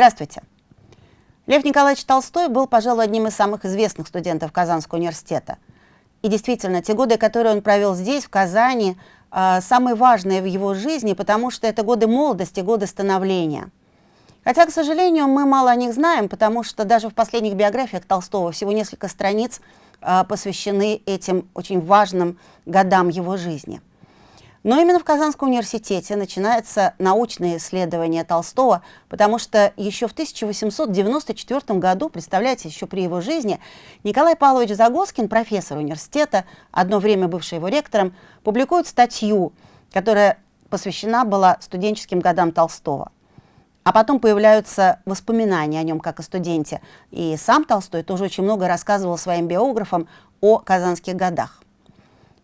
Здравствуйте. Лев Николаевич Толстой был, пожалуй, одним из самых известных студентов Казанского университета. И действительно, те годы, которые он провел здесь, в Казани, а, самые важные в его жизни, потому что это годы молодости, годы становления. Хотя, к сожалению, мы мало о них знаем, потому что даже в последних биографиях Толстого всего несколько страниц а, посвящены этим очень важным годам его жизни. Но именно в Казанском университете начинается научное исследование Толстого, потому что еще в 1894 году, представляете, еще при его жизни, Николай Павлович Загоскин, профессор университета, одно время бывший его ректором, публикует статью, которая посвящена была студенческим годам Толстого. А потом появляются воспоминания о нем как о студенте. И сам Толстой тоже очень много рассказывал своим биографам о казанских годах.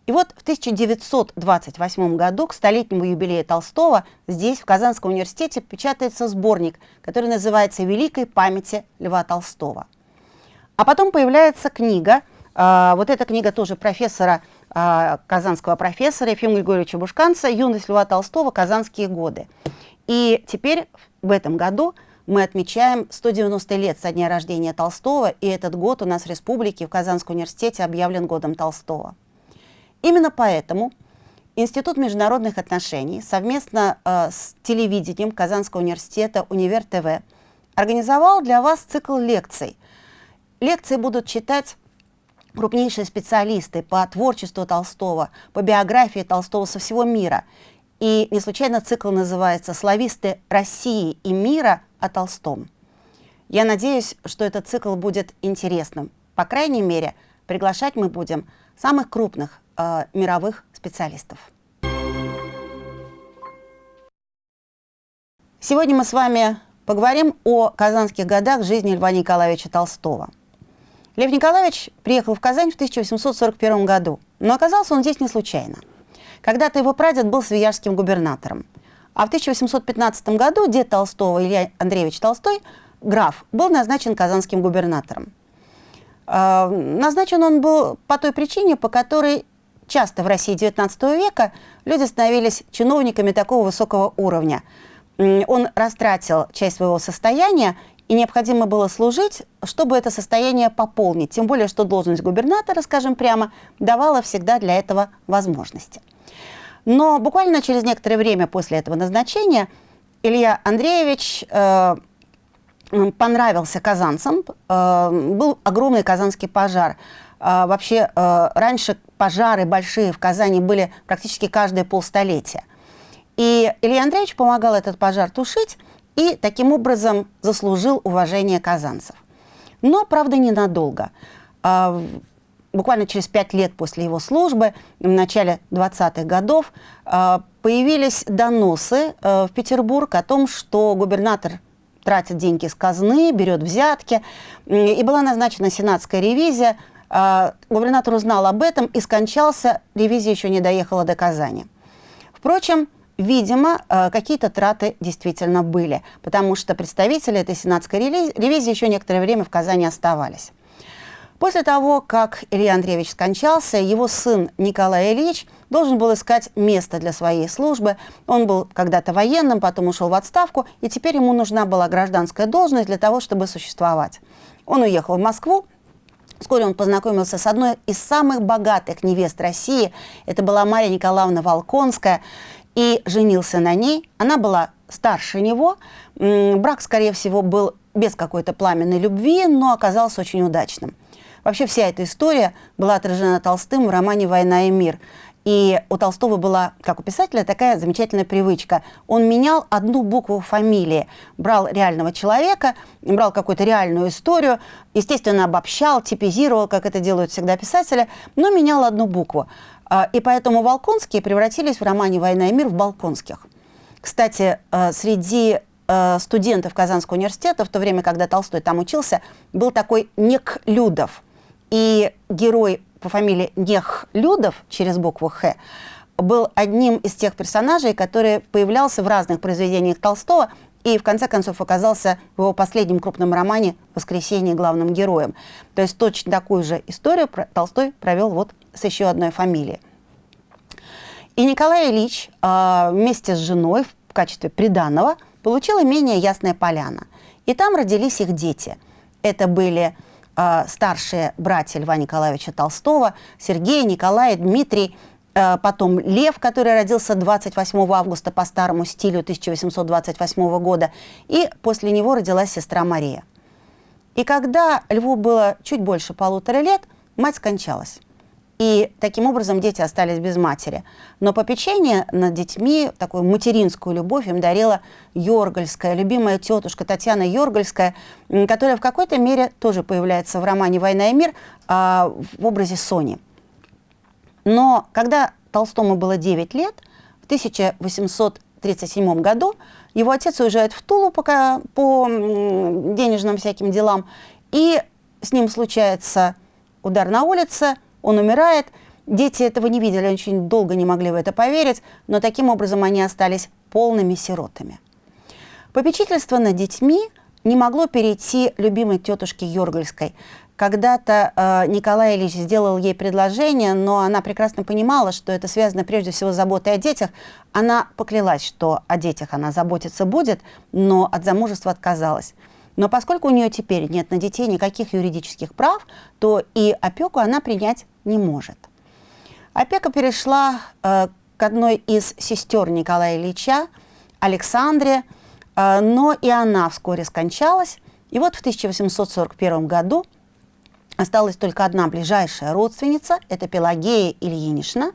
И вот в 1928 году к столетнему юбилею Толстого здесь, в Казанском университете, печатается сборник, который называется «Великой памяти Льва Толстого». А потом появляется книга, э, вот эта книга тоже профессора, э, казанского профессора Ефима Григорьевича Бушканца «Юность Льва Толстого. Казанские годы». И теперь в этом году мы отмечаем 190 лет со дня рождения Толстого, и этот год у нас в республике в Казанском университете объявлен годом Толстого. Именно поэтому Институт международных отношений совместно э, с телевидением Казанского университета «Универ ТВ» организовал для вас цикл лекций. Лекции будут читать крупнейшие специалисты по творчеству Толстого, по биографии Толстого со всего мира. И не случайно цикл называется «Слависты России и мира о Толстом». Я надеюсь, что этот цикл будет интересным. По крайней мере, приглашать мы будем самых крупных э, мировых специалистов. Сегодня мы с вами поговорим о казанских годах жизни Льва Николаевича Толстого. Лев Николаевич приехал в Казань в 1841 году, но оказался он здесь не случайно. Когда-то его прадед был свияжским губернатором, а в 1815 году дед Толстого, Илья Андреевич Толстой, граф, был назначен казанским губернатором. Э, назначен он был по той причине, по которой часто в России XIX века люди становились чиновниками такого высокого уровня. Он растратил часть своего состояния, и необходимо было служить, чтобы это состояние пополнить. Тем более, что должность губернатора, скажем прямо, давала всегда для этого возможности. Но буквально через некоторое время после этого назначения Илья Андреевич э, понравился казанцам. Э, был огромный казанский пожар. Э, вообще, э, раньше пожары большие в Казани были практически каждые полстолетия. И Илья Андреевич помогал этот пожар тушить и таким образом заслужил уважение казанцев. Но, правда, ненадолго. А, буквально через пять лет после его службы, в начале 20-х годов, а, появились доносы в Петербург о том, что губернатор тратит деньги с казны, берет взятки, и была назначена сенатская ревизия – а, губернатор узнал об этом и скончался, ревизия еще не доехала до Казани. Впрочем, видимо, а, какие-то траты действительно были, потому что представители этой сенатской ревизии еще некоторое время в Казани оставались. После того, как Илья Андреевич скончался, его сын Николай Ильич должен был искать место для своей службы. Он был когда-то военным, потом ушел в отставку, и теперь ему нужна была гражданская должность для того, чтобы существовать. Он уехал в Москву, Вскоре он познакомился с одной из самых богатых невест России. Это была Мария Николаевна Волконская. И женился на ней. Она была старше него. Брак, скорее всего, был без какой-то пламенной любви, но оказался очень удачным. Вообще вся эта история была отражена Толстым в романе «Война и мир». И у Толстого была, как у писателя, такая замечательная привычка. Он менял одну букву фамилии. Брал реального человека, брал какую-то реальную историю, естественно, обобщал, типизировал, как это делают всегда писатели, но менял одну букву. А, и поэтому Волконские превратились в романе «Война и мир» в Балконских. Кстати, э, среди э, студентов Казанского университета, в то время, когда Толстой там учился, был такой Нек Людов. И герой по фамилии Нехлюдов через букву «Х» был одним из тех персонажей, который появлялся в разных произведениях Толстого и в конце концов оказался в его последнем крупном романе «Воскресенье» главным героем. То есть точно такую же историю Толстой провел вот с еще одной фамилией. И Николай Ильич э, вместе с женой в качестве приданного получил имение «Ясная поляна». И там родились их дети. Это были старшие братья Льва Николаевича Толстого, Сергей, Николай, Дмитрий, э, потом Лев, который родился 28 августа по старому стилю 1828 года, и после него родилась сестра Мария. И когда Льву было чуть больше полутора лет, мать скончалась. И таким образом дети остались без матери. Но попечение над детьми, такую материнскую любовь им дарила Йоргальская, любимая тетушка Татьяна Йоргальская, которая в какой-то мере тоже появляется в романе «Война и мир» а, в образе Сони. Но когда Толстому было 9 лет, в 1837 году его отец уезжает в Тулу пока, по денежным всяким делам, и с ним случается удар на улице – он умирает. Дети этого не видели, очень долго не могли в это поверить, но таким образом они остались полными сиротами. Попечительство над детьми не могло перейти любимой тетушке Йоргальской. Когда-то э, Николай Ильич сделал ей предложение, но она прекрасно понимала, что это связано прежде всего с заботой о детях. Она поклялась, что о детях она заботиться будет, но от замужества отказалась. Но поскольку у нее теперь нет на детей никаких юридических прав, то и опеку она принять не может. Опека перешла э, к одной из сестер Николая Ильича, Александре, э, но и она вскоре скончалась. И вот в 1841 году осталась только одна ближайшая родственница, это Пелагея Ильинична,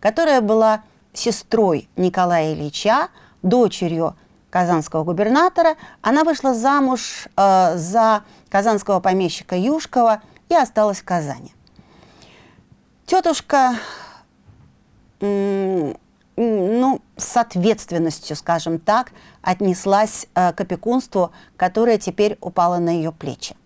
которая была сестрой Николая Ильича, дочерью казанского губернатора, она вышла замуж э, за казанского помещика Юшкова и осталась в Казани. Тетушка, ну, с ответственностью, скажем так, отнеслась э, к опекунству, которое теперь упало на ее плечи.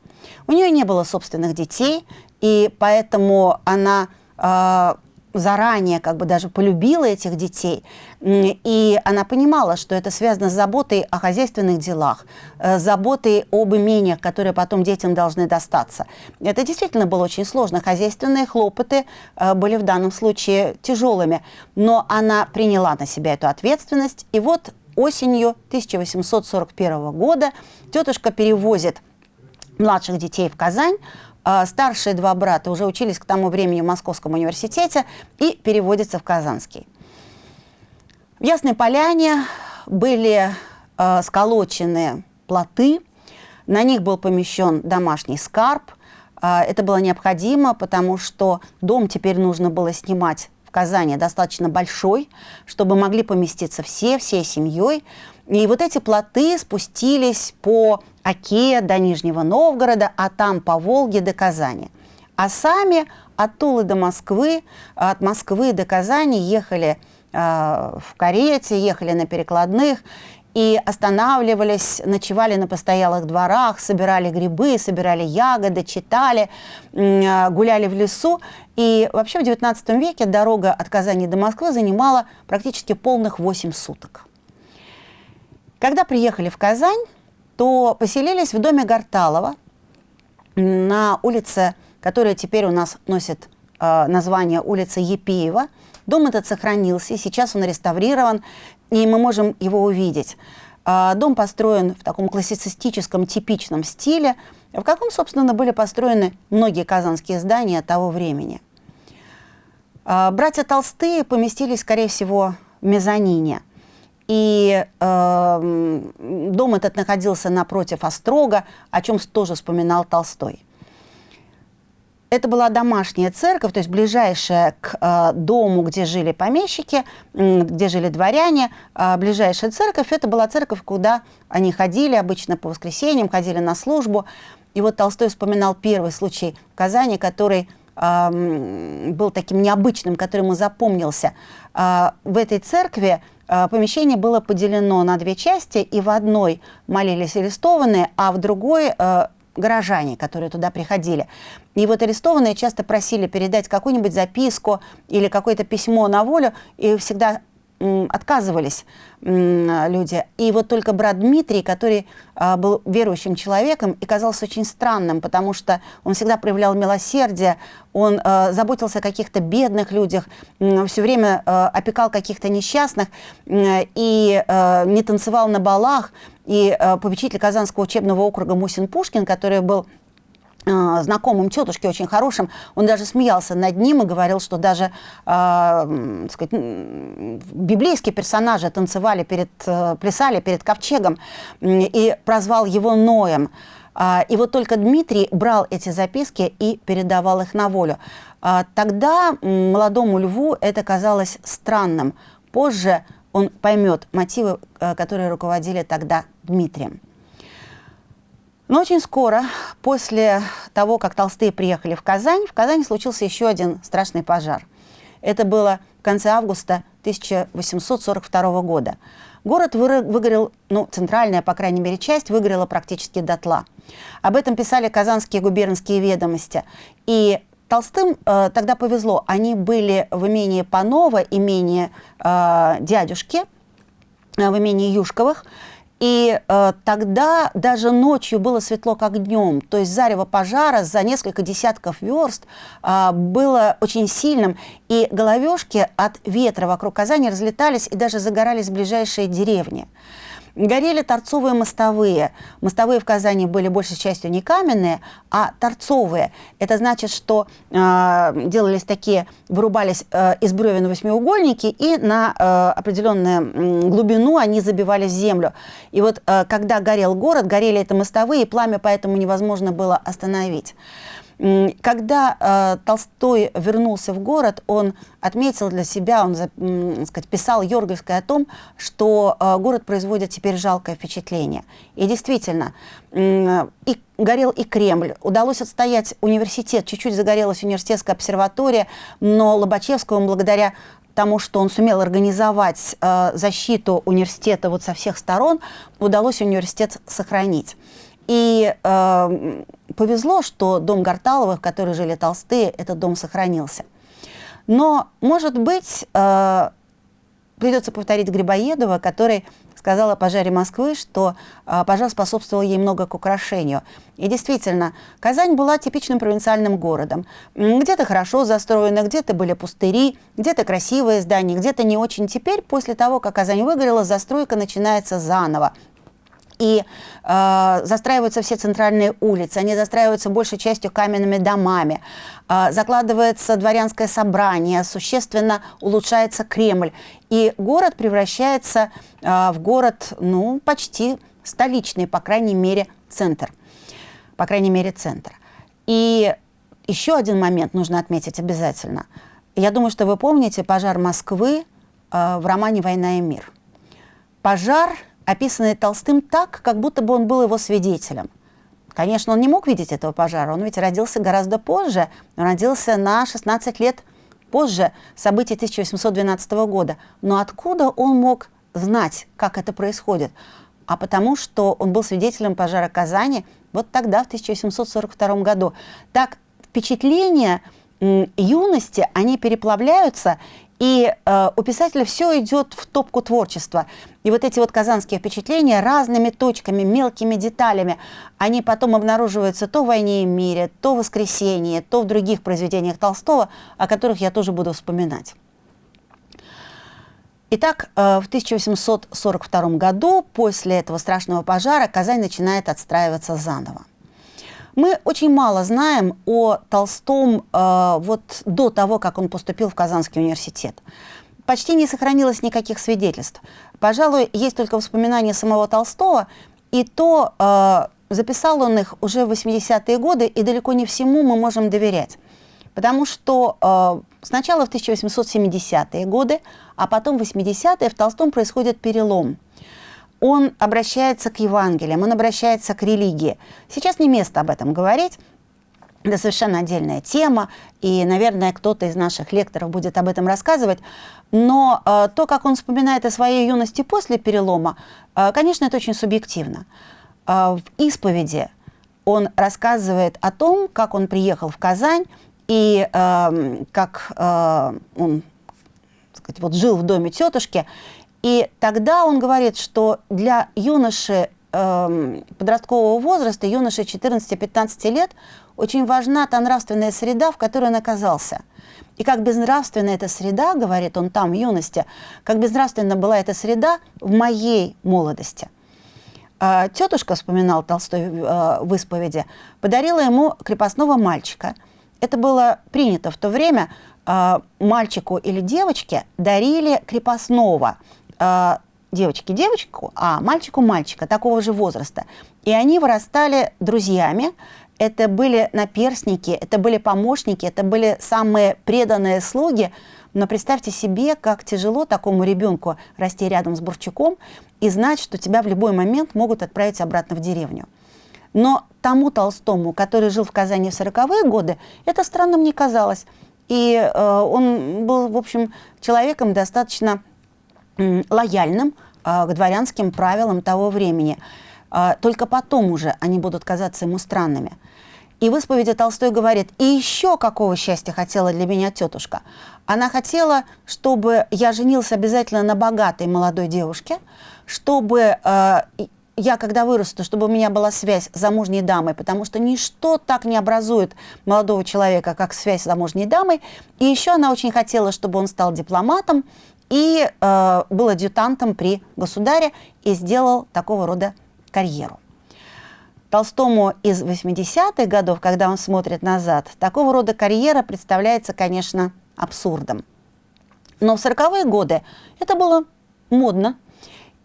У нее не было собственных детей, и поэтому она э, заранее как бы даже полюбила этих детей, и она понимала, что это связано с заботой о хозяйственных делах, э, заботой об имениях, которые потом детям должны достаться. Это действительно было очень сложно. Хозяйственные хлопоты э, были в данном случае тяжелыми, но она приняла на себя эту ответственность, и вот осенью 1841 года тетушка перевозит младших детей в Казань, старшие два брата уже учились к тому времени в Московском университете и переводятся в Казанский. В Ясной Поляне были э, сколочены плоты, на них был помещен домашний скарб. Э, это было необходимо, потому что дом теперь нужно было снимать в Казани достаточно большой, чтобы могли поместиться все, всей семьей. И вот эти плоты спустились по Оке до Нижнего Новгорода, а там по Волге до Казани. А сами от Тулы до Москвы, от Москвы до Казани ехали э, в карете, ехали на перекладных и останавливались, ночевали на постоялых дворах, собирали грибы, собирали ягоды, читали, э, гуляли в лесу. И вообще в XIX веке дорога от Казани до Москвы занимала практически полных 8 суток. Когда приехали в Казань, то поселились в доме Гарталова на улице, которая теперь у нас носит э, название улица Епеева. Дом этот сохранился, сейчас он реставрирован, и мы можем его увидеть. Э, дом построен в таком классицистическом, типичном стиле, в каком, собственно, были построены многие казанские здания того времени. Э, братья Толстые поместились, скорее всего, в мезонине – и э, дом этот находился напротив Острога, о чем тоже вспоминал Толстой. Это была домашняя церковь, то есть ближайшая к э, дому, где жили помещики, где жили дворяне. Э, ближайшая церковь – это была церковь, куда они ходили обычно по воскресеньям, ходили на службу. И вот Толстой вспоминал первый случай в Казани, который э, был таким необычным, который ему запомнился. Э, в этой церкви помещение было поделено на две части, и в одной молились арестованные, а в другой э, горожане, которые туда приходили. И вот арестованные часто просили передать какую-нибудь записку или какое-то письмо на волю, и всегда отказывались люди. И вот только брат Дмитрий, который а, был верующим человеком и казался очень странным, потому что он всегда проявлял милосердие, он а, заботился о каких-то бедных людях, все время а, опекал каких-то несчастных и не танцевал на балах. И попечитель Казанского учебного округа Мусин Пушкин, который был знакомым тетушке очень хорошим, он даже смеялся над ним и говорил, что даже э, сказать, библейские персонажи танцевали перед, э, плясали перед ковчегом и прозвал его Ноем. А, и вот только Дмитрий брал эти записки и передавал их на волю. Тогда молодому льву это казалось странным. Позже он поймет мотивы, э, которые руководили тогда Дмитрием. Но очень скоро, после того, как Толстые приехали в Казань, в Казани случился еще один страшный пожар. Это было в конце августа 1842 года. Город выгорел, ну, центральная, по крайней мере, часть выгорела практически дотла. Об этом писали казанские губернские ведомости. И Толстым э, тогда повезло. Они были в имении Панова, имении э, дядюшки, э, в имении Юшковых. И э, тогда даже ночью было светло, как днем. То есть зарево пожара за несколько десятков верст э, было очень сильным. И головешки от ветра вокруг Казани разлетались и даже загорались ближайшие деревни. Горели торцовые мостовые. Мостовые в Казани были большей частью не каменные, а торцовые. Это значит, что э, делались такие, вырубались э, из бревен восьмиугольники, и на э, определенную глубину они забивались в землю. И вот э, когда горел город, горели это мостовые, и пламя поэтому невозможно было остановить. Когда э, Толстой вернулся в город, он отметил для себя, он э, сказать, писал Йоргельской о том, что э, город производит теперь жалкое впечатление. И действительно, э, и горел и Кремль. Удалось отстоять университет, чуть-чуть загорелась университетская обсерватория, но Лобачевскому благодаря тому, что он сумел организовать э, защиту университета вот со всех сторон, удалось университет сохранить. И э, повезло, что дом Гарталовых, в который жили Толстые, этот дом сохранился. Но, может быть, э, придется повторить Грибоедова, который сказал о пожаре Москвы, что э, пожар способствовал ей много к украшению. И действительно, Казань была типичным провинциальным городом. Где-то хорошо застроено, где-то были пустыри, где-то красивые здания, где-то не очень. Теперь, после того, как Казань выгорела, застройка начинается заново и э, застраиваются все центральные улицы, они застраиваются большей частью каменными домами, э, закладывается дворянское собрание, существенно улучшается Кремль, и город превращается э, в город, ну, почти столичный, по крайней мере, центр. По крайней мере, центр. И еще один момент нужно отметить обязательно. Я думаю, что вы помните пожар Москвы э, в романе «Война и мир». Пожар – описанный Толстым так, как будто бы он был его свидетелем. Конечно, он не мог видеть этого пожара, он ведь родился гораздо позже, он родился на 16 лет позже событий 1812 года. Но откуда он мог знать, как это происходит? А потому что он был свидетелем пожара Казани вот тогда, в 1842 году. Так впечатления юности, они переплавляются, и э, у писателя все идет в топку творчества. И вот эти вот казанские впечатления разными точками, мелкими деталями, они потом обнаруживаются то в «Войне и мире», то в «Воскресенье», то в других произведениях Толстого, о которых я тоже буду вспоминать. Итак, э, в 1842 году, после этого страшного пожара, Казань начинает отстраиваться заново. Мы очень мало знаем о Толстом э, вот до того, как он поступил в Казанский университет. Почти не сохранилось никаких свидетельств. Пожалуй, есть только воспоминания самого Толстого, и то э, записал он их уже в 80-е годы, и далеко не всему мы можем доверять. Потому что э, сначала в 1870-е годы, а потом в 80-е в Толстом происходит перелом – он обращается к Евангелиям, он обращается к религии. Сейчас не место об этом говорить, это совершенно отдельная тема, и, наверное, кто-то из наших лекторов будет об этом рассказывать. Но э, то, как он вспоминает о своей юности после перелома, э, конечно, это очень субъективно. Э, в исповеди он рассказывает о том, как он приехал в Казань и э, как э, он сказать, вот жил в доме тетушки. И тогда он говорит, что для юноши э, подросткового возраста, юноши 14-15 лет, очень важна та нравственная среда, в которой он оказался. И как безнравственна эта среда, говорит он там в юности, как безнравственна была эта среда в моей молодости. А, тетушка, вспоминал Толстой э, в исповеди, подарила ему крепостного мальчика. Это было принято в то время, а, мальчику или девочке дарили крепостного, а, девочке девочку, а мальчику мальчика такого же возраста. И они вырастали друзьями, это были наперсники, это были помощники, это были самые преданные слуги. Но представьте себе, как тяжело такому ребенку расти рядом с Бурчуком и знать, что тебя в любой момент могут отправить обратно в деревню. Но тому Толстому, который жил в Казани в 40-е годы, это странным не казалось. И э, он был, в общем, человеком достаточно э, лояльным э, к дворянским правилам того времени. Э, только потом уже они будут казаться ему странными. И в исповеди Толстой говорит, и еще какого счастья хотела для меня тетушка. Она хотела, чтобы я женился обязательно на богатой молодой девушке, чтобы э, я, когда вырасту, чтобы у меня была связь с замужней дамой, потому что ничто так не образует молодого человека, как связь с замужней дамой. И еще она очень хотела, чтобы он стал дипломатом и э, был адъютантом при государе и сделал такого рода карьеру. Толстому из 80-х годов, когда он смотрит назад, такого рода карьера представляется, конечно, абсурдом. Но в 40-е годы это было модно.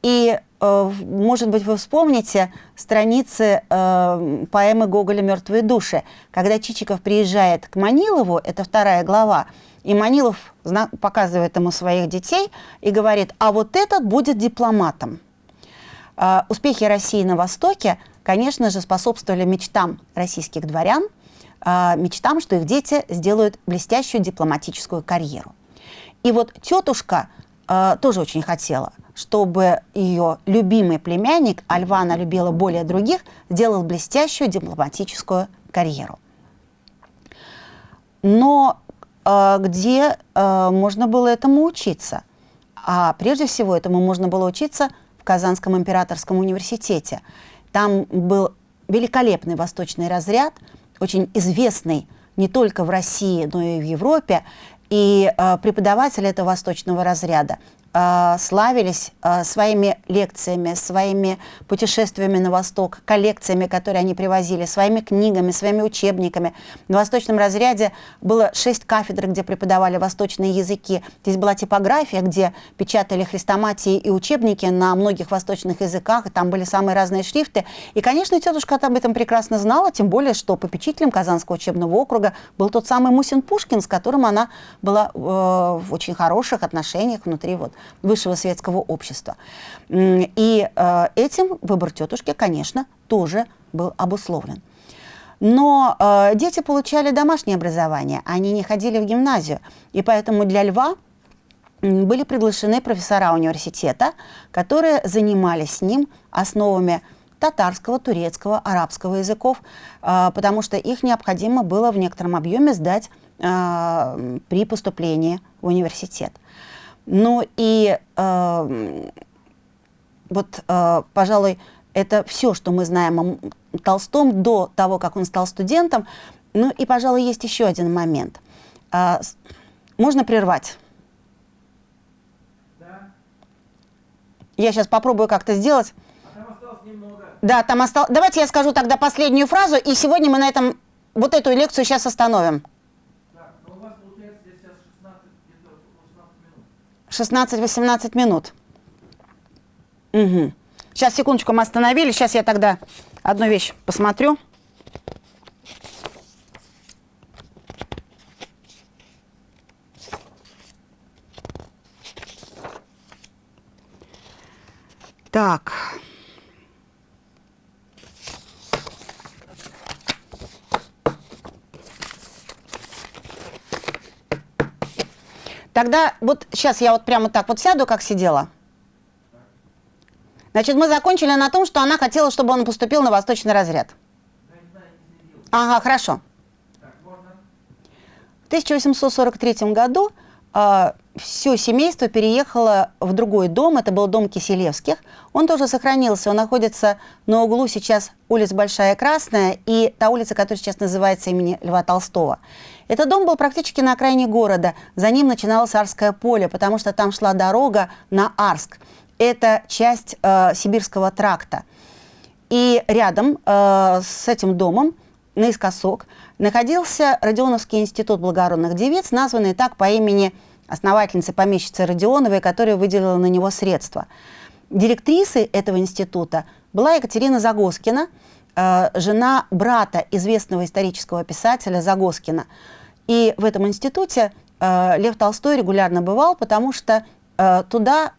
И, э, может быть, вы вспомните страницы э, поэмы Гоголя «Мертвые души», когда Чичиков приезжает к Манилову, это вторая глава, и Манилов показывает ему своих детей и говорит, а вот этот будет дипломатом. Э, успехи России на Востоке – конечно же, способствовали мечтам российских дворян, а, мечтам, что их дети сделают блестящую дипломатическую карьеру. И вот тетушка а, тоже очень хотела, чтобы ее любимый племянник, а она любила более других, сделал блестящую дипломатическую карьеру. Но где э, можно было этому учиться? А прежде всего этому можно было учиться в Казанском императорском университете. Там был великолепный восточный разряд, очень известный не только в России, но и в Европе. И э, преподаватели этого восточного разряда э, славились э, своими лекциями, своими путешествиями на восток, коллекциями, которые они привозили, своими книгами, своими учебниками. На восточном разряде было шесть кафедр, где преподавали восточные языки. Здесь была типография, где печатали хрестоматии и учебники на многих восточных языках, и там были самые разные шрифты. И, конечно, тетушка об этом прекрасно знала, тем более, что попечителем Казанского учебного округа был тот самый Мусин Пушкин, с которым она была э, в очень хороших отношениях внутри вот высшего светского общества. И э, этим выбор тетушки, конечно, тоже был обусловлен. Но э, дети получали домашнее образование, они не ходили в гимназию. И поэтому для Льва были приглашены профессора университета, которые занимались с ним основами татарского, турецкого, арабского языков, э, потому что их необходимо было в некотором объеме сдать при поступлении в университет. Ну и э, вот, э, пожалуй, это все, что мы знаем о Толстом до того, как он стал студентом. Ну и, пожалуй, есть еще один момент. Э, можно прервать? Да. Я сейчас попробую как-то сделать. А там осталось немного. Да, там осталось. Давайте я скажу тогда последнюю фразу, и сегодня мы на этом вот эту лекцию сейчас остановим. 16-18 минут. Угу. Сейчас, секундочку, мы остановились. Сейчас я тогда одну вещь посмотрю. Так. Тогда вот сейчас я вот прямо так вот сяду, как сидела. Значит, мы закончили на том, что она хотела, чтобы он поступил на восточный разряд. Ага, хорошо. В 1843 году э, все семейство переехало в другой дом, это был дом Киселевских. Он тоже сохранился, он находится на углу сейчас улица Большая Красная и та улица, которая сейчас называется имени Льва Толстого. Этот дом был практически на окраине города, за ним начиналось Арское поле, потому что там шла дорога на Арск. Это часть э, Сибирского тракта. И рядом э, с этим домом, наискосок, находился Родионовский институт благородных девиц, названный так по имени основательницы помещицы Родионовой, которая выделила на него средства. Директрисой этого института была Екатерина Загоскина, э, жена брата известного исторического писателя Загоскина. И в этом институте э, Лев Толстой регулярно бывал, потому что э, туда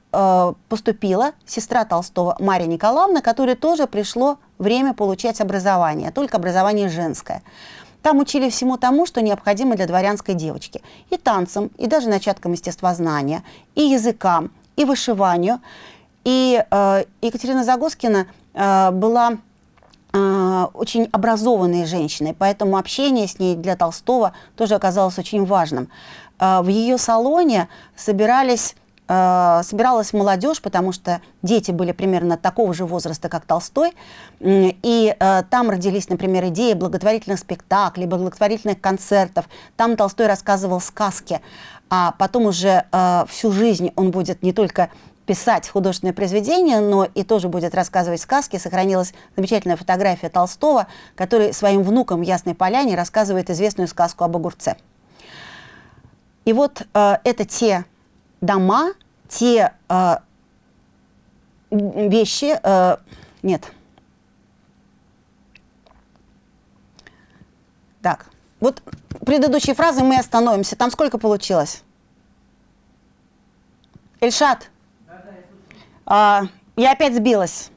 поступила сестра Толстого Мария Николаевна, которой тоже пришло время получать образование, только образование женское. Там учили всему тому, что необходимо для дворянской девочки. И танцам, и даже начаткам естествознания, и языкам, и вышиванию. И э, Екатерина Загоскина э, была э, очень образованной женщиной, поэтому общение с ней для Толстого тоже оказалось очень важным. Э, в ее салоне собирались собиралась молодежь, потому что дети были примерно такого же возраста, как Толстой, и э, там родились, например, идеи благотворительных спектаклей, благотворительных концертов. Там Толстой рассказывал сказки, а потом уже э, всю жизнь он будет не только писать художественное произведение, но и тоже будет рассказывать сказки. Сохранилась замечательная фотография Толстого, который своим внукам в Ясной Поляне рассказывает известную сказку об огурце. И вот э, это те дома, те э, вещи, э, нет. Так, вот предыдущие фразы мы остановимся. Там сколько получилось? Эльшат? Да, да, я, а, я опять сбилась.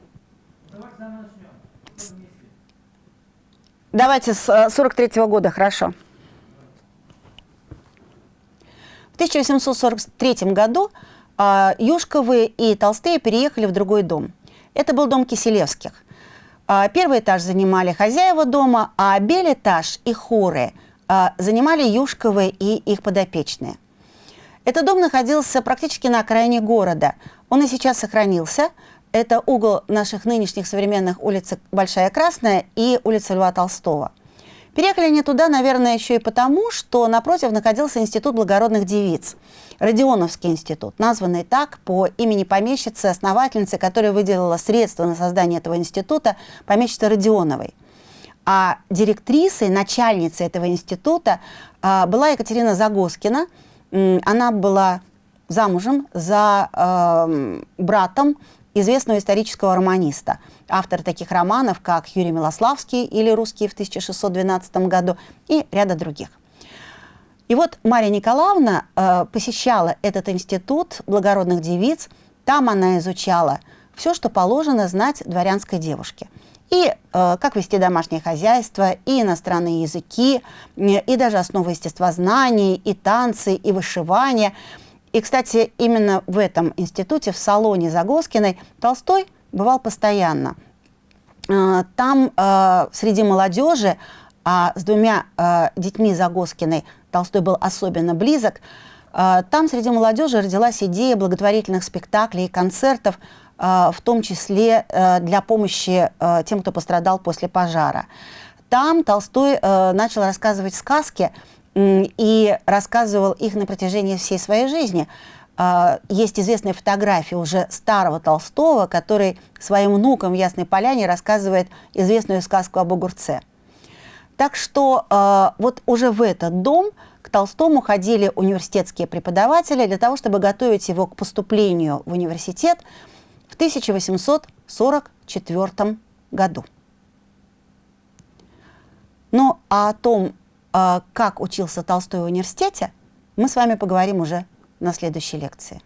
Давайте с 43 -го года, хорошо. 1843 году э, Юшковы и Толстые переехали в другой дом. Это был дом Киселевских. Э, первый этаж занимали хозяева дома, а белый этаж и хоры э, занимали Юшковы и их подопечные. Этот дом находился практически на окраине города. Он и сейчас сохранился. Это угол наших нынешних современных улиц Большая Красная и улица Льва Толстого. Переехали они туда, наверное, еще и потому, что напротив находился Институт благородных девиц, Родионовский институт, названный так по имени помещицы, основательницы, которая выделила средства на создание этого института, помещицы Родионовой. А директрисой, начальницей этого института э, была Екатерина Загоскина. Она была замужем за э, братом известного исторического романиста, автор таких романов, как Юрий Милославский или «Русские» в 1612 году и ряда других. И вот Мария Николаевна э, посещала этот институт благородных девиц, там она изучала все, что положено знать дворянской девушке. И э, как вести домашнее хозяйство, и иностранные языки, и даже основы естествознания, и танцы, и вышивание – и, кстати, именно в этом институте, в салоне Загоскиной, Толстой бывал постоянно. А, там э, среди молодежи, а с двумя э, детьми Загоскиной Толстой был особенно близок, там среди молодежи родилась идея благотворительных спектаклей и концертов, в том числе для помощи тем, кто пострадал после пожара. Там Толстой начал рассказывать сказки, и рассказывал их на протяжении всей своей жизни. А, есть известная фотография уже старого Толстого, который своим внукам в Ясной Поляне рассказывает известную сказку об огурце. Так что а, вот уже в этот дом к Толстому ходили университетские преподаватели для того, чтобы готовить его к поступлению в университет в 1844 году. Ну, а о том, как учился Толстой в университете, мы с вами поговорим уже на следующей лекции.